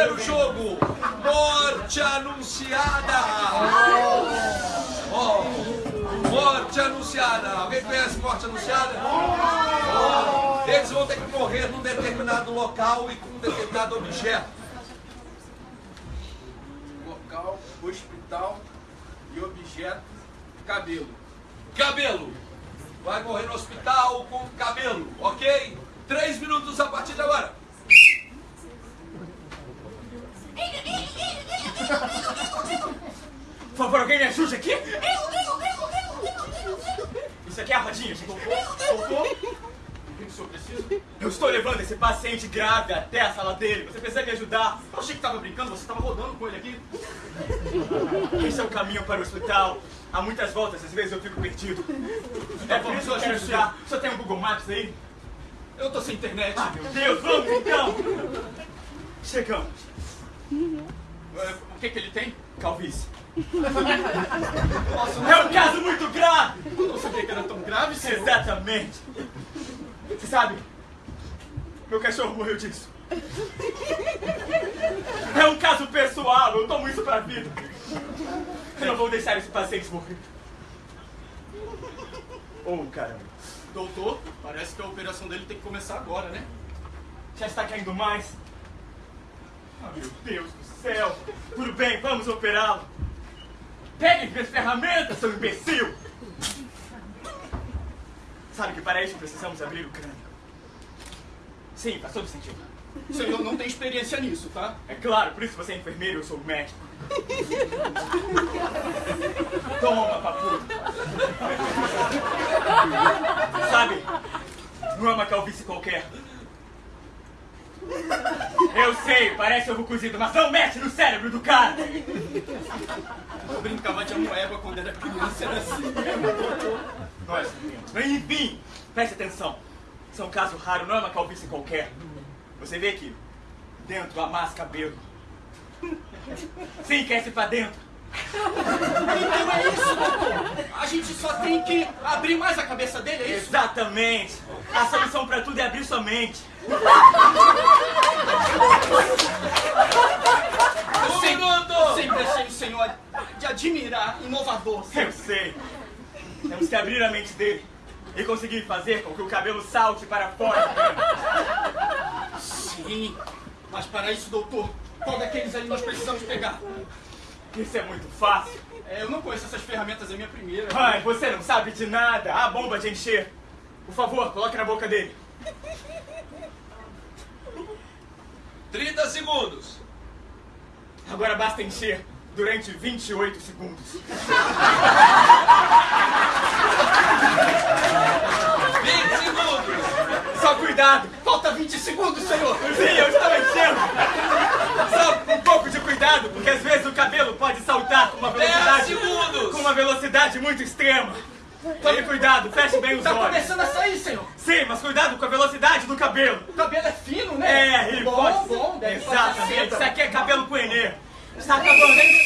primeiro jogo, Morte Anunciada. Oh, morte Anunciada. Alguém conhece Morte Anunciada? Oh, eles vão ter que morrer num determinado local e com um determinado objeto. Local, hospital e objeto, cabelo. Cabelo. Vai morrer no hospital com cabelo, ok? Três minutos a partir de agora. Por favor, alguém me ajude aqui? Isso aqui é a rodinha, gente. Doutor, o que o senhor precisa? Eu estou levando esse paciente grave até a sala dele. Você precisa me ajudar. Eu achei que tava brincando, você tava rodando com ele aqui. Esse é o caminho para o hospital. Há muitas voltas, às vezes eu fico perdido. É por isso que eu quero ajudar. Senhor tem um Google Maps aí? Eu tô sem internet. Ah, meu Deus, vamos então! Chegamos. É, O que que ele tem? Calvície. Nossa, É um caso muito grave! eu não sabia que era tão grave, senhor. Exatamente. Você sabe, meu cachorro morreu disso. É um caso pessoal, eu tomo isso pra vida. Eu não vou deixar esse paciente morrer. Oh, caramba. Doutor, parece que a operação dele tem que começar agora, né? Já está caindo mais? Ah, meu Deus do céu! Tudo bem, vamos operá-lo! Pegue minhas ferramentas, seu imbecil! Sabe que para isso precisamos abrir o crânio. Sim, faz todo sentido. O senhor não tem experiência nisso, tá? É claro, por isso você é enfermeiro eu sou médico. Toma, papu. Sabe, não é uma calvície qualquer. Eu sei, parece ovo cozido, mas não mexe no cérebro do cara! Eu brincava de amoeba quando era criança, era assim. Nós. Enfim, preste atenção. Isso é um caso raro, não é uma calvície qualquer. Você vê que dentro há mais cabelo. Sim, cresce pra dentro. Então é isso, doutor. A gente só tem que abrir mais a cabeça dele, é isso? Exatamente. A solução pra tudo é abrir sua mente. Um Sempre-. Sempre achei o senhor de admirar, inovador. Eu sei. Temos que abrir a mente dele e conseguir fazer com que o cabelo salte para fora. Sim, mas para isso, doutor, qual daqueles aí nós precisamos pegar? Isso é muito fácil. É, eu não conheço essas ferramentas, é minha primeira. Ai, você não sabe de nada. A bomba de encher. Por favor, coloque na boca dele. 30 segundos. Agora basta encher durante 28 segundos. 20 segundos. Só cuidado. Falta 20 segundos, senhor! Sim, eu estou enchendo. Só um pouco de cuidado, porque às vezes o cabelo pode saltar com uma 10 velocidade... segundos. Com uma velocidade muito extrema. Tome cuidado, feche bem os Tá olhos. começando a sair, senhor! Sim, mas cuidado com a velocidade do cabelo. O cabelo é fino, né? É, ele bom, pode... bom, deve Exatamente, isso aqui é cabelo poenê. Está acabando, hein?